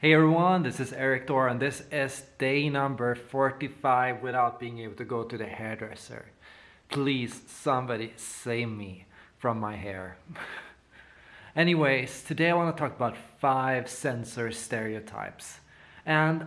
Hey everyone, this is Erik Thor and this is day number 45 without being able to go to the hairdresser. Please, somebody save me from my hair. Anyways, today I want to talk about five sensor stereotypes. And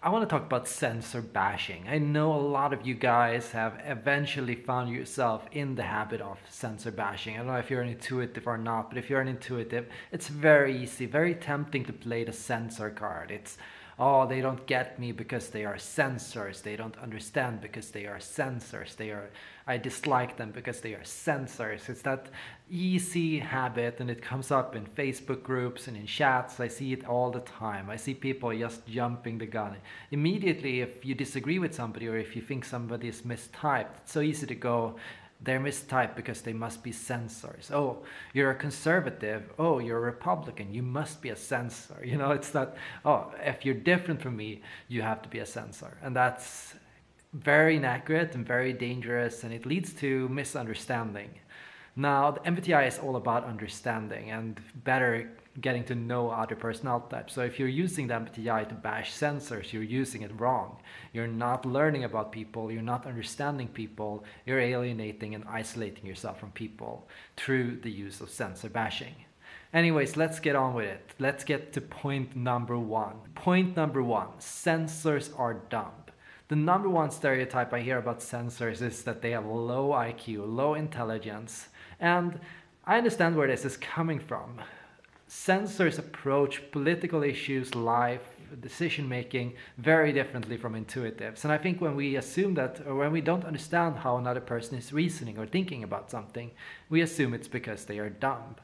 I want to talk about sensor bashing. I know a lot of you guys have eventually found yourself in the habit of sensor bashing. I don't know if you're an intuitive or not, but if you're an intuitive, it's very easy, very tempting to play the sensor card. It's oh, they don't get me because they are sensors. They don't understand because they are sensors. They are, I dislike them because they are sensors. It's that easy habit and it comes up in Facebook groups and in chats. I see it all the time. I see people just jumping the gun. Immediately, if you disagree with somebody or if you think somebody is mistyped, it's so easy to go, they're mistyped because they must be sensors. Oh, you're a conservative. Oh, you're a Republican. You must be a sensor. You know, it's that, oh, if you're different from me, you have to be a sensor. And that's very inaccurate and very dangerous and it leads to misunderstanding. Now, the MBTI is all about understanding and better getting to know other personality types. So if you're using the MBTI to bash sensors, you're using it wrong. You're not learning about people, you're not understanding people, you're alienating and isolating yourself from people through the use of sensor bashing. Anyways, let's get on with it. Let's get to point number one. Point number one, sensors are dumb. The number one stereotype I hear about sensors is that they have low IQ, low intelligence, and I understand where this is coming from. Sensors approach political issues, life, decision making very differently from intuitives. And I think when we assume that, or when we don't understand how another person is reasoning or thinking about something, we assume it's because they are dumb.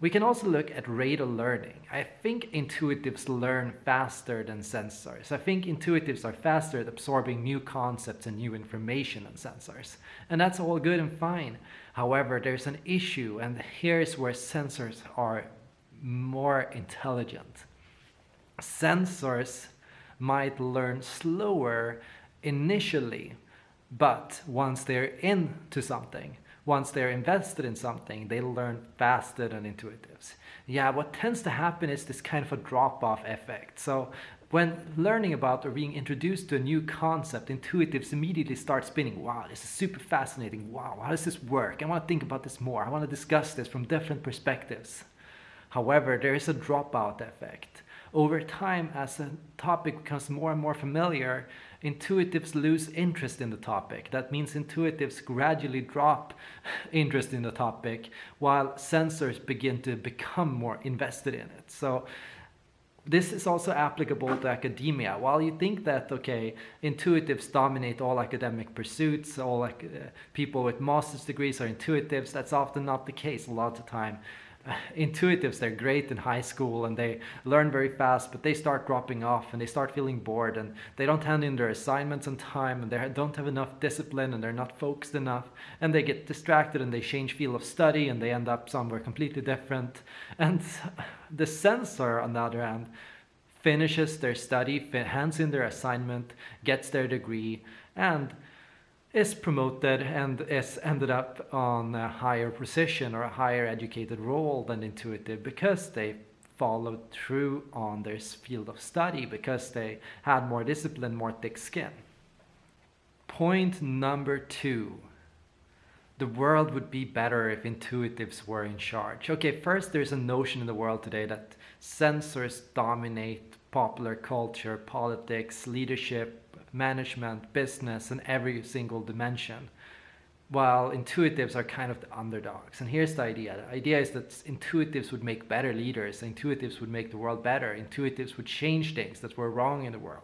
We can also look at rate of learning. I think intuitives learn faster than sensors. I think intuitives are faster at absorbing new concepts and new information than sensors. And that's all good and fine. However, there's an issue and here's where sensors are more intelligent. Sensors might learn slower initially, but once they're into something, once they're invested in something, they learn faster than intuitives. Yeah, what tends to happen is this kind of a drop-off effect. So when learning about or being introduced to a new concept, intuitives immediately start spinning, wow, this is super fascinating. Wow, how does this work? I want to think about this more. I want to discuss this from different perspectives. However, there is a dropout effect. Over time, as a topic becomes more and more familiar, intuitives lose interest in the topic. That means intuitives gradually drop interest in the topic while sensors begin to become more invested in it. So this is also applicable to academia. While you think that, okay, intuitives dominate all academic pursuits, all like, uh, people with master's degrees are intuitives, that's often not the case a lot of the time. intuitives, they're great in high school and they learn very fast, but they start dropping off and they start feeling bored and they don't hand in their assignments on time and they don't have enough discipline and they're not focused enough and they get distracted and they change field of study and they end up somewhere completely different. And the sensor on the other hand, finishes their study, hands in their assignment, gets their degree, and is promoted and is ended up on a higher position or a higher educated role than intuitive because they followed through on their field of study because they had more discipline, more thick skin. Point number two. The world would be better if intuitives were in charge. Okay, first there's a notion in the world today that sensors dominate popular culture, politics, leadership, management, business, and every single dimension. While intuitives are kind of the underdogs. And here's the idea. The idea is that intuitives would make better leaders. Intuitives would make the world better. Intuitives would change things that were wrong in the world.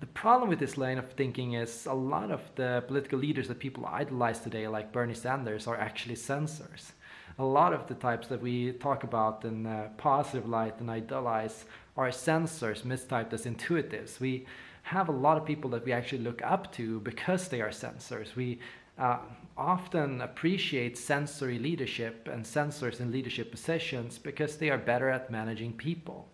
The problem with this line of thinking is a lot of the political leaders that people idolize today, like Bernie Sanders, are actually sensors. A lot of the types that we talk about in positive light and idolize are sensors mistyped as intuitives. We have a lot of people that we actually look up to because they are sensors. We uh, often appreciate sensory leadership and sensors in leadership positions because they are better at managing people.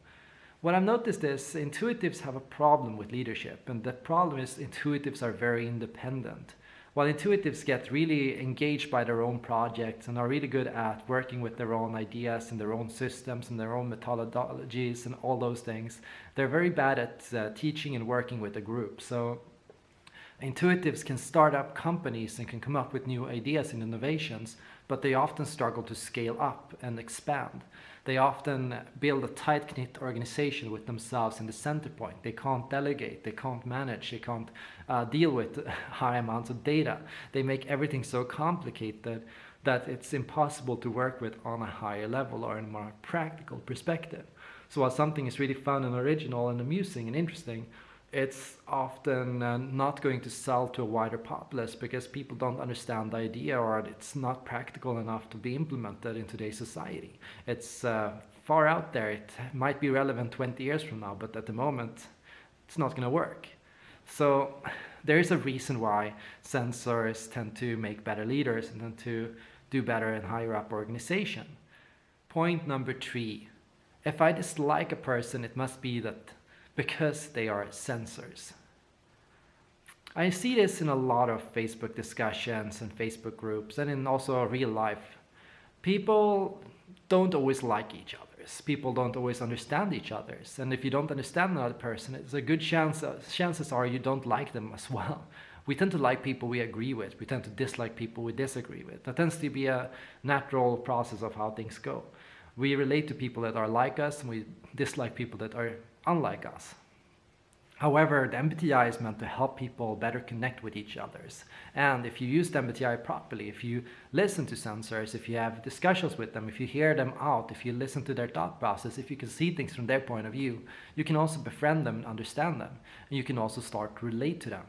What I've noticed is intuitives have a problem with leadership and the problem is intuitives are very independent. While intuitives get really engaged by their own projects and are really good at working with their own ideas and their own systems and their own methodologies and all those things, they're very bad at uh, teaching and working with a group. So intuitives can start up companies and can come up with new ideas and innovations, but they often struggle to scale up and expand. They often build a tight-knit organization with themselves in the center point. They can't delegate, they can't manage, they can't uh, deal with high amounts of data. They make everything so complicated that it's impossible to work with on a higher level or in a more practical perspective. So while something is really fun and original and amusing and interesting, it's often uh, not going to sell to a wider populace because people don't understand the idea or it's not practical enough to be implemented in today's society. It's uh, far out there. It might be relevant 20 years from now, but at the moment, it's not going to work. So there is a reason why sensors tend to make better leaders and tend to do better in higher up organization. Point number three. If I dislike a person, it must be that because they are sensors. I see this in a lot of Facebook discussions and Facebook groups and in also real life. People don't always like each other's. People don't always understand each other's. And if you don't understand another person, it's a good chance, uh, chances are you don't like them as well. We tend to like people we agree with. We tend to dislike people we disagree with. That tends to be a natural process of how things go. We relate to people that are like us and we dislike people that are unlike us. However, the MBTI is meant to help people better connect with each others. And if you use the MBTI properly, if you listen to sensors, if you have discussions with them, if you hear them out, if you listen to their thought process, if you can see things from their point of view, you can also befriend them and understand them. And you can also start to relate to them.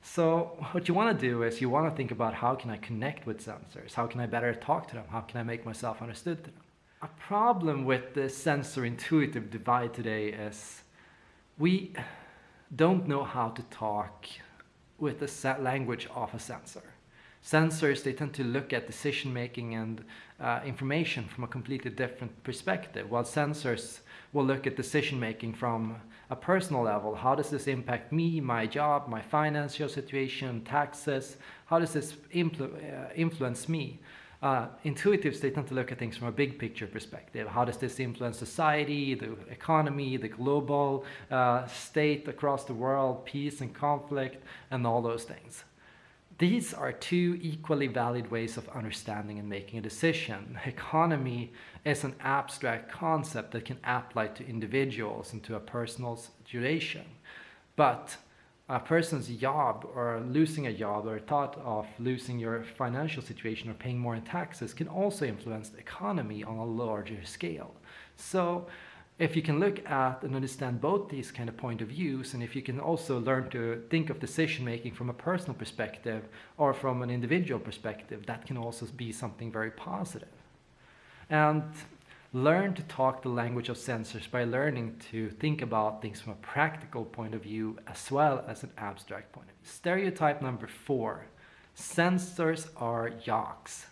So what you want to do is you want to think about how can I connect with sensors? How can I better talk to them? How can I make myself understood to them? A problem with the sensor-intuitive divide today is we don't know how to talk with the language of a sensor. Sensors, they tend to look at decision making and uh, information from a completely different perspective, while sensors will look at decision making from a personal level. How does this impact me, my job, my financial situation, taxes? How does this uh, influence me? Uh, intuitives, they tend to look at things from a big picture perspective. How does this influence society, the economy, the global uh, state across the world, peace and conflict, and all those things. These are two equally valid ways of understanding and making a decision. Economy is an abstract concept that can apply to individuals and to a personal situation. But a person's job or losing a job or thought of losing your financial situation or paying more in taxes can also influence the economy on a larger scale. So if you can look at and understand both these kind of point of views and if you can also learn to think of decision making from a personal perspective or from an individual perspective, that can also be something very positive. And learn to talk the language of sensors by learning to think about things from a practical point of view as well as an abstract point of view. Stereotype number four, sensors are jocks.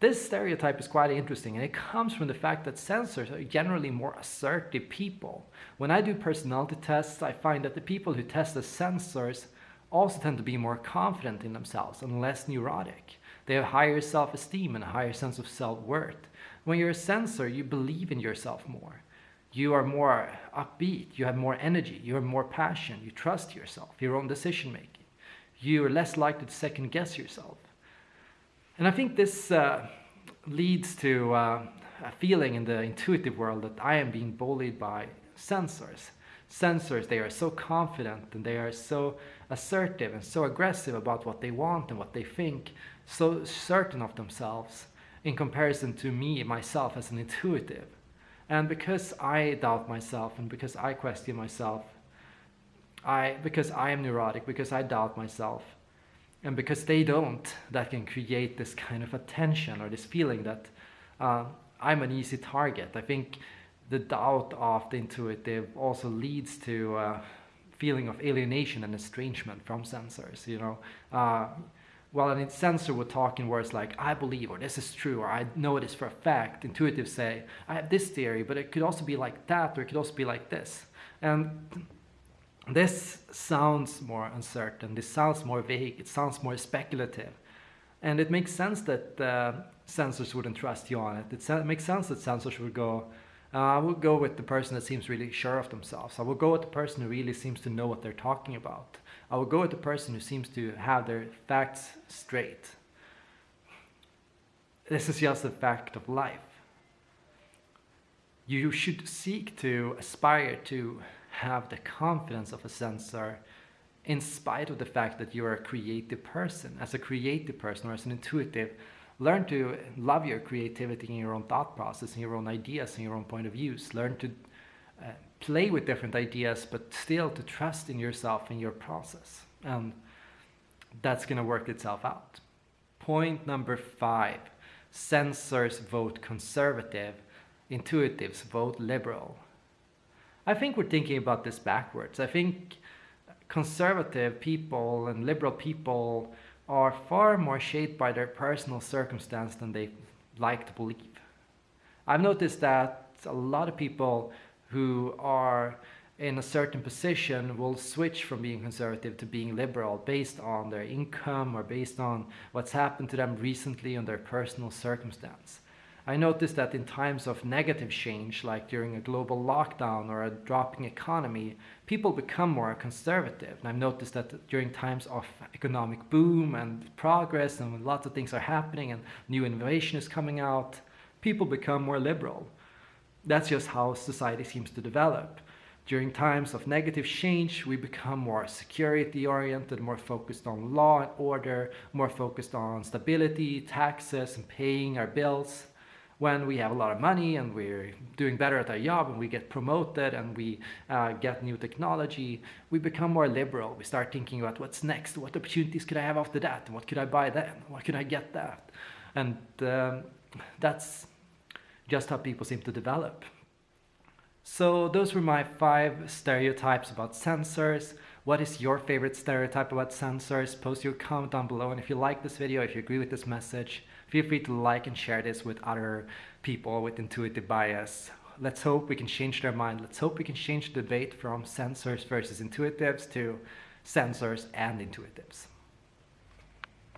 This stereotype is quite interesting and it comes from the fact that sensors are generally more assertive people. When I do personality tests, I find that the people who test as sensors also tend to be more confident in themselves and less neurotic. They have higher self-esteem and a higher sense of self-worth. When you're a sensor, you believe in yourself more. You are more upbeat, you have more energy, you have more passion, you trust yourself, your own decision making. You are less likely to second guess yourself. And I think this uh, leads to uh, a feeling in the intuitive world that I am being bullied by sensors. Sensors, they are so confident and they are so assertive and so aggressive about what they want and what they think, so certain of themselves in comparison to me, myself as an intuitive. And because I doubt myself and because I question myself, I, because I am neurotic, because I doubt myself, and because they don't, that can create this kind of attention or this feeling that uh, I'm an easy target. I think the doubt of the intuitive also leads to a feeling of alienation and estrangement from sensors, you know. Uh, while a sensor would talk in words like, I believe, or this is true, or I know it is for a fact, intuitive say, I have this theory, but it could also be like that, or it could also be like this. And This sounds more uncertain, this sounds more vague, it sounds more speculative. And it makes sense that uh, sensors wouldn't trust you on it. It makes sense that sensors would go, uh, I will go with the person that seems really sure of themselves. I will go with the person who really seems to know what they're talking about. I will go with the person who seems to have their facts straight. This is just a fact of life. You should seek to aspire to have the confidence of a sensor in spite of the fact that you're a creative person. As a creative person or as an intuitive, learn to love your creativity in your own thought process, in your own ideas, in your own point of views. Learn to uh, play with different ideas, but still to trust in yourself and your process. And that's going to work itself out. Point number five, sensors vote conservative, intuitives vote liberal. I think we're thinking about this backwards. I think conservative people and liberal people are far more shaped by their personal circumstance than they like to believe. I've noticed that a lot of people who are in a certain position will switch from being conservative to being liberal based on their income or based on what's happened to them recently and their personal circumstance. I noticed that in times of negative change, like during a global lockdown or a dropping economy, people become more conservative. And I've noticed that during times of economic boom and progress and lots of things are happening and new innovation is coming out, people become more liberal. That's just how society seems to develop. During times of negative change, we become more security oriented, more focused on law and order, more focused on stability, taxes, and paying our bills when we have a lot of money and we're doing better at our job and we get promoted and we uh, get new technology, we become more liberal. We start thinking about what's next, what opportunities could I have after that, and what could I buy then, what could I get that, and um, that's just how people seem to develop. So those were my five stereotypes about sensors. What is your favorite stereotype about sensors? Post your comment down below. And if you like this video, if you agree with this message, feel free to like and share this with other people with intuitive bias. Let's hope we can change their mind. Let's hope we can change the debate from sensors versus intuitives to sensors and intuitives.